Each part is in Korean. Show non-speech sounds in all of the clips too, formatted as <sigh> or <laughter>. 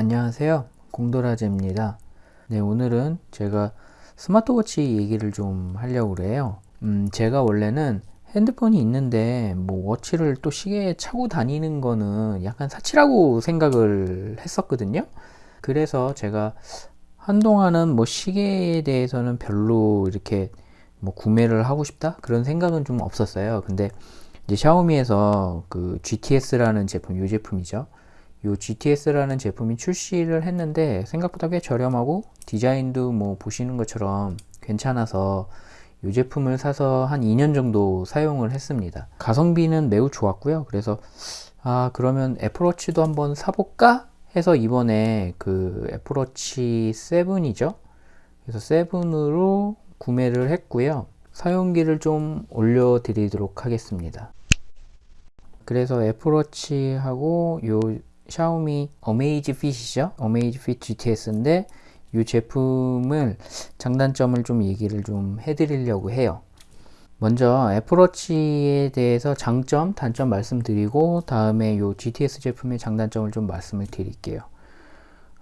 안녕하세요. 공도라제입니다. 네 오늘은 제가 스마트워치 얘기를 좀 하려고 그래요. 음 제가 원래는 핸드폰이 있는데 뭐 워치를 또 시계에 차고 다니는 거는 약간 사치라고 생각을 했었거든요. 그래서 제가 한동안은 뭐 시계에 대해서는 별로 이렇게 뭐 구매를 하고 싶다? 그런 생각은 좀 없었어요. 근데 이제 샤오미에서 그 GTS라는 제품 이 제품이죠 요 GTS라는 제품이 출시를 했는데 생각보다 꽤 저렴하고 디자인도 뭐 보시는 것처럼 괜찮아서 이 제품을 사서 한 2년 정도 사용을 했습니다. 가성비는 매우 좋았고요. 그래서 아 그러면 애플워치도 한번 사볼까? 해서 이번에 그 애플워치 7이죠? 그래서 7으로 구매를 했고요. 사용기를 좀 올려 드리도록 하겠습니다. 그래서 애플워치하고 요 샤오미 어메이지 핏이죠. 어메이지 핏 GTS인데 이 제품을 장단점을 좀 얘기를 좀 해드리려고 해요. 먼저 애플워치에 대해서 장점 단점 말씀드리고 다음에 이 GTS 제품의 장단점을 좀 말씀을 드릴게요.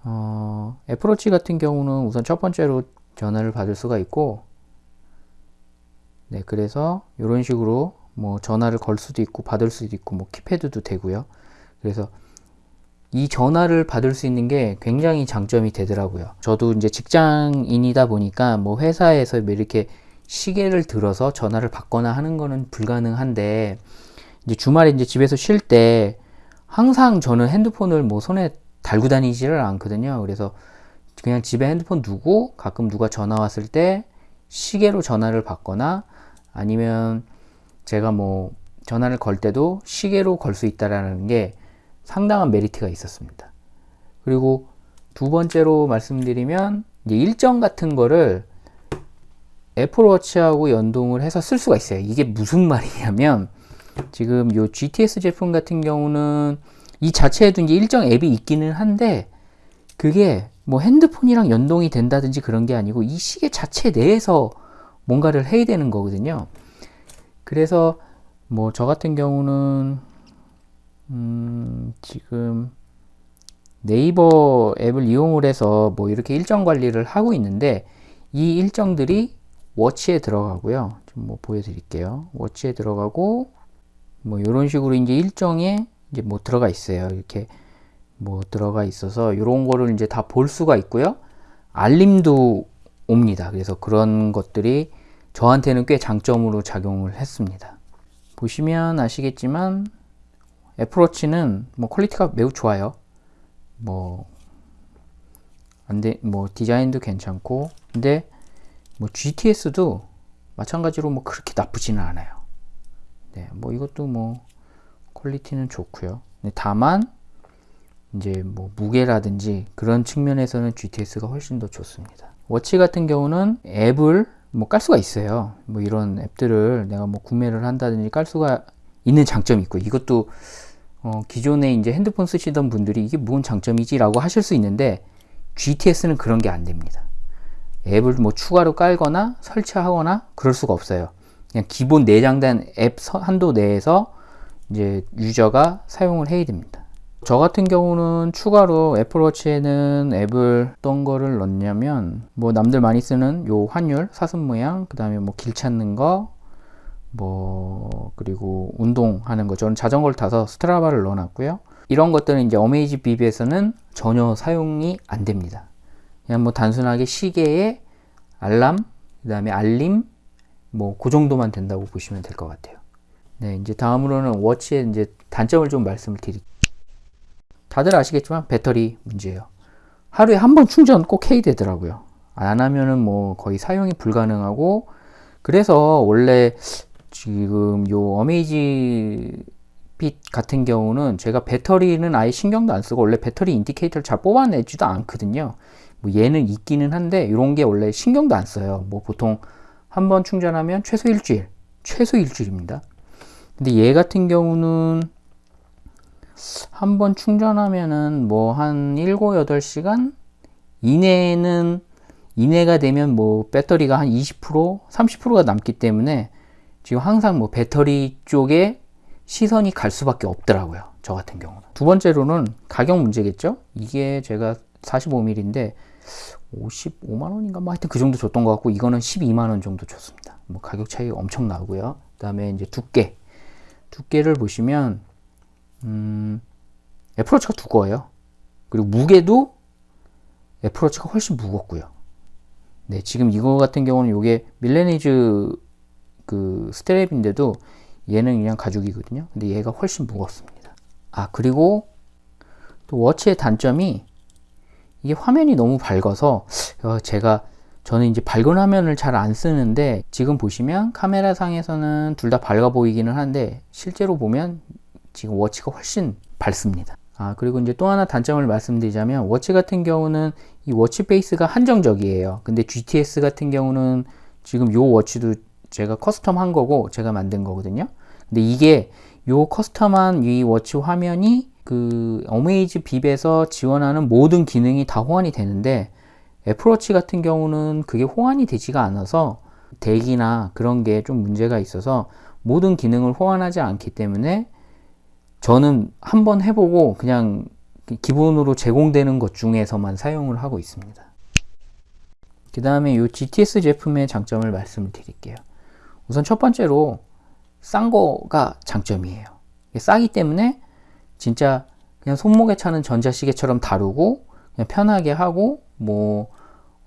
어, 애플워치 같은 경우는 우선 첫 번째로 전화를 받을 수가 있고 네 그래서 이런 식으로 뭐 전화를 걸 수도 있고 받을 수도 있고 뭐 키패드도 되고요. 그래서 이 전화를 받을 수 있는 게 굉장히 장점이 되더라고요. 저도 이제 직장인이다 보니까 뭐 회사에서 뭐 이렇게 시계를 들어서 전화를 받거나 하는 거는 불가능한데 이제 주말에 이제 집에서 쉴 때 항상 저는 핸드폰을 뭐 손에 달고 다니지를 않거든요. 그래서 그냥 집에 핸드폰 두고 가끔 누가 전화 왔을 때 시계로 전화를 받거나 아니면 제가 뭐 전화를 걸 때도 시계로 걸 수 있다라는 게 상당한 메리트가 있었습니다. 그리고 두 번째로 말씀드리면 일정 같은 거를 애플워치하고 연동을 해서 쓸 수가 있어요. 이게 무슨 말이냐면 지금 요 GTS 제품 같은 경우는 이 자체에도 이제 일정 앱이 있기는 한데 그게 뭐 핸드폰이랑 연동이 된다든지 그런 게 아니고 이 시계 자체 내에서 뭔가를 해야 되는 거거든요. 그래서 뭐 저 같은 경우는 음, 지금 네이버 앱을 이용을 해서 뭐 이렇게 일정 관리를 하고 있는데 이 일정들이 워치에 들어가고요. 좀 뭐 보여드릴게요. 워치에 들어가고 뭐 이런 식으로 이제 일정에 이제 뭐 들어가 있어요. 이렇게 뭐 들어가 있어서 이런 거를 이제 다 볼 수가 있고요. 알림도 옵니다. 그래서 그런 것들이 저한테는 꽤 장점으로 작용을 했습니다. 보시면 아시겠지만 애플워치는 뭐 quality가 매우 좋아요. 뭐 안돼 뭐 디자인도 괜찮고 근데 뭐 GTS도 마찬가지로 뭐 그렇게 나쁘지는 않아요. 네, 뭐 이것도 뭐 퀄리티는 좋고요. 다만 이제 뭐 무게라든지 그런 측면에서는 GTS가 훨씬 더 좋습니다. 워치 같은 경우는 앱을 뭐 깔 수가 있어요. 뭐 이런 앱들을 내가 뭐 구매를 한다든지 깔 수가 있는 장점이 있고 이것도 어, 기존에 이제 핸드폰 쓰시던 분들이 이게 무슨 장점이지 라고 하실 수 있는데 GTS는 그런 게 안 됩니다. 앱을 뭐 추가로 깔거나 설치하거나 그럴 수가 없어요. 그냥 기본 내장된 앱 한도 내에서 이제 유저가 사용을 해야 됩니다. 저 같은 경우는 추가로 애플워치에는 앱을 어떤 거를 넣냐면 뭐 남들 많이 쓰는 요 환율 사슴 모양 그 다음에 뭐 길 찾는 거 뭐 그리고 운동하는 거. 저는 자전거를 타서 스트라바를 넣어놨고요. 이런 것들은 이제 어메이지 비비에서는 전혀 사용이 안 됩니다. 그냥 뭐 단순하게 시계에 알람 그 다음에 알림 뭐 그 정도만 된다고 보시면 될 것 같아요. 네 이제 다음으로는 워치의 이제 단점을 좀 말씀을 드릴게요. 다들 아시겠지만 배터리 문제예요. 하루에 한 번 충전 꼭 해야 되더라고요. 안 하면은 뭐 거의 사용이 불가능하고 그래서 원래 지금 요 Amazfit 같은 경우는 제가 배터리는 아예 신경도 안 쓰고 원래 배터리 indicator를 잘 뽑아내지도 않거든요. 뭐 얘는 있기는 한데 이런 게 원래 신경도 안 써요. 뭐 보통 한 번 충전하면 최소 일주일 최소 일주일입니다. 근데 얘 같은 경우는 한 번 충전하면은 뭐 한 7, 8시간 이내는 이내가 되면 뭐 배터리가 한 20% 30%가 남기 때문에 지금 항상 뭐 배터리 쪽에 시선이 갈 수밖에 없더라고요 저 같은 경우는. 두 번째로는 가격 문제겠죠? 이게 제가 45mm인데 55만 원인가 뭐 하여튼 그 정도 줬던 것 같고 이거는 12만 원 정도 줬습니다. 뭐 가격 차이 엄청 나고요. 그 다음에 이제 두께 두께를 보시면 음, 애플워치가 두꺼워요. 그리고 무게도 애플워치가 훨씬 무겁고요. 네, 지금 이거 같은 경우는 이게 밀레니즈 그 스트랩인데도 얘는 그냥 가죽이거든요. 근데 얘가 훨씬 무겁습니다. 아, 그리고 또 watch의 단점이 이게 화면이 너무 밝아서 어, 제가 저는 이제 밝은 화면을 잘 안 쓰는데 지금 보시면 카메라 상에서는 둘 다 밝아 보이기는 한데 실제로 보면 지금 watch가 훨씬 밝습니다. 아 그리고 이제 또 하나 단점을 말씀드리자면 watch 같은 경우는 이 watch face가 한정적이에요. 근데 GTS 같은 경우는 지금 요 watch도 제가 custom 한 거고 제가 만든 거거든요. 근데 이게 요 custom한 이 watch 화면이 그 Amazfit에서 지원하는 모든 기능이 다 호환이 되는데 애플워치 같은 경우는 그게 호환이 되지가 않아서 대기나 그런 게 좀 문제가 있어서 모든 기능을 호환하지 않기 때문에 저는 한번 해보고 그냥 기본으로 제공되는 것 중에서만 사용을 하고 있습니다. 그 다음에 이 GTS 제품의 장점을 말씀을 드릴게요. 우선 첫 번째로 싼 거가 장점이에요. 싸기 때문에 진짜 그냥 손목에 차는 전자시계처럼 다루고 그냥 편하게 하고 뭐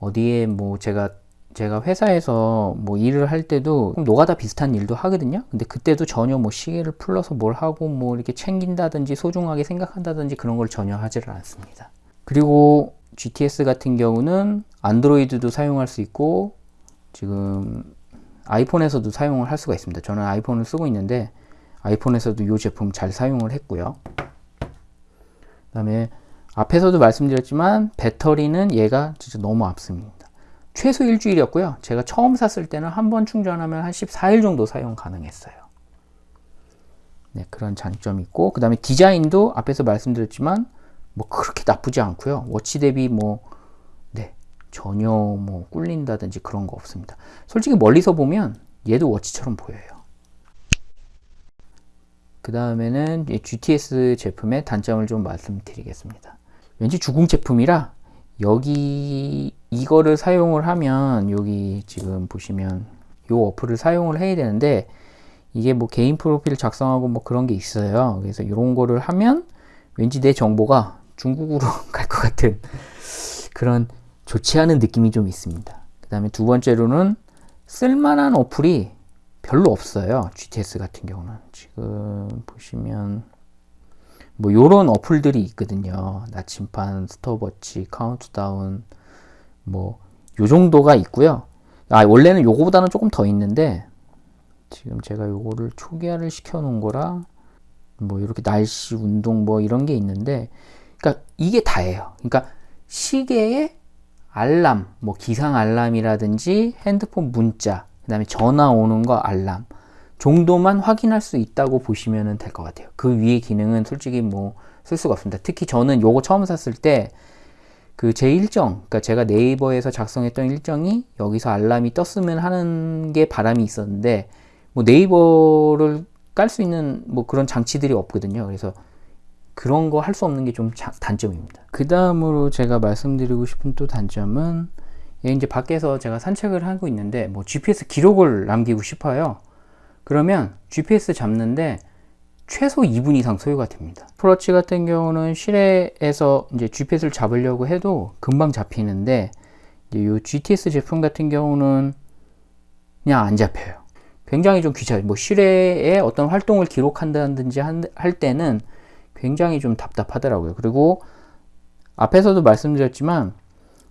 어디에 뭐 제가 제가 회사에서 뭐 일을 할 때도 노가다 비슷한 일도 하거든요. 근데 그때도 전혀 뭐 시계를 풀러서 뭘 하고 뭐 이렇게 챙긴다든지 소중하게 생각한다든지 그런 걸 전혀 하지를 않습니다. 그리고 GTS 같은 경우는 안드로이드도 사용할 수 있고 지금 아이폰에서도 사용을 할 수가 있습니다. 저는 아이폰을 쓰고 있는데 아이폰에서도 이 제품 잘 사용을 했고요. 그 다음에 앞에서도 말씀드렸지만 배터리는 얘가 진짜 너무 앞섭니다. 최소 일주일이었고요. 제가 처음 샀을 때는 한 번 충전하면 한 14일 정도 사용 가능했어요. 네, 그런 장점이 있고 그 다음에 디자인도 앞에서 말씀드렸지만 뭐 그렇게 나쁘지 않고요. 워치 대비 뭐 네, 전혀 뭐 꿀린다든지 그런 거 없습니다. 솔직히 멀리서 보면 얘도 워치처럼 보여요. 그 다음에는 GTS 제품의 단점을 좀 말씀드리겠습니다. 왠지 주공 제품이라 여기 이거를 사용을 하면 여기 지금 보시면 이 어플을 사용을 해야 되는데 이게 뭐 개인 프로필 작성하고 뭐 그런 게 있어요. 그래서 이런 거를 하면 왠지 내 정보가 중국으로 <laughs> 갈 것 같은 그런 좋지 않은 느낌이 좀 있습니다. 그 다음에 두 번째로는 쓸만한 어플이 별로 없어요. GTS 같은 경우는. 지금 보시면 뭐 요런 어플들이 있거든요. 나침반, 스톱워치, 카운트다운 뭐 요 정도가 있고요. 아 원래는 요거보다는 조금 더 있는데 지금 제가 요거를 초기화를 시켜 놓은 거라 뭐 이렇게 날씨 운동 뭐 이런 게 있는데 그러니까 이게 다예요. 그러니까 시계에 알람, 뭐 기상 알람이라든지 핸드폰 문자, 그 다음에 전화 오는 거 알람 정도만 확인할 수 있다고 보시면 될 것 같아요. 그 위의 기능은 솔직히 뭐 쓸 수가 없습니다. 특히 저는 요거 처음 샀을 때 그 제 일정, 그러니까 제가 네이버에서 작성했던 일정이 여기서 알람이 떴으면 하는 게 바람이 있었는데 뭐 네이버를 깔 수 있는 뭐 그런 장치들이 없거든요. 그래서 그런 거 할 수 없는 게 좀 단점입니다. 그 다음으로 제가 말씀드리고 싶은 또 단점은 이제 밖에서 제가 산책을 하고 있는데 뭐 GPS 기록을 남기고 싶어요. 그러면 GPS 잡는데 최소 2분 이상 소요가 됩니다. 프로치 같은 경우는 실내에서 이제 GPS를 잡으려고 해도 금방 잡히는데 이 GTS 제품 같은 경우는 그냥 안 잡혀요. 굉장히 좀 귀찮아요. 뭐 실외에 어떤 활동을 기록한다든지 할 때는 굉장히 좀 답답하더라고요. 그리고 앞에서도 말씀드렸지만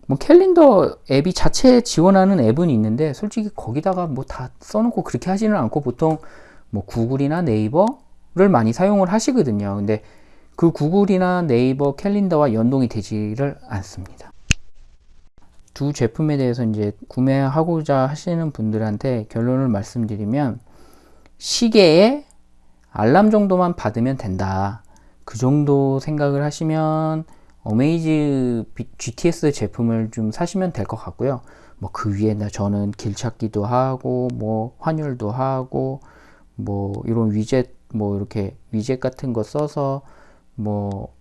뭐 캘린더 앱이 자체 지원하는 앱은 있는데 솔직히 거기다가 뭐 다 써놓고 그렇게 하지는 않고 보통 뭐 구글이나 네이버를 많이 사용을 하시거든요. 근데 그 구글이나 네이버 캘린더와 연동이 되지를 않습니다. 두 제품에 대해서 이제 구매하고자 하시는 분들한테 결론을 말씀드리면 시계에 알람 정도만 받으면 된다. 그 정도 생각을 하시면 어메이즈 GTS 제품을 좀 사시면 될 것 같고요. 뭐 그 위에 나 저는 길 찾기도 하고 뭐 환율도 하고 뭐 이런 위젯 뭐 이렇게 위젯 같은 거 써서 뭐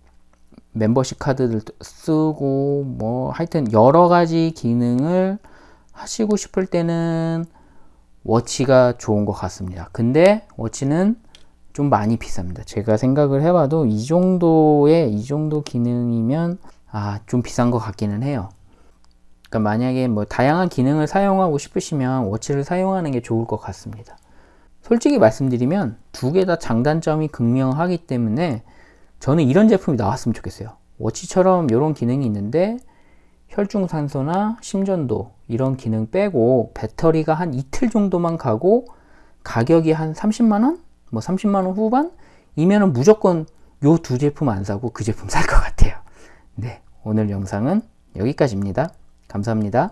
멤버십 카드를 쓰고 뭐 하여튼 여러 가지 기능을 하시고 싶을 때는 워치가 좋은 것 같습니다. 근데 워치는 좀 많이 비쌉니다. 제가 생각을 해봐도 이 정도의 이 정도 기능이면 아 좀 비싼 것 같기는 해요. 그러니까 만약에 뭐 다양한 기능을 사용하고 싶으시면 워치를 사용하는 게 좋을 것 같습니다. 솔직히 말씀드리면 두 개 다 장단점이 극명하기 때문에 저는 이런 제품이 나왔으면 좋겠어요. 워치처럼 이런 기능이 있는데 혈중산소나 심전도 이런 기능 빼고 배터리가 한 이틀 정도만 가고 가격이 한 30만원? 뭐 30만원 후반? 이면은 무조건 요 두 제품 안 사고 그 제품 살 것 같아요. 네, 오늘 영상은 여기까지입니다. 감사합니다.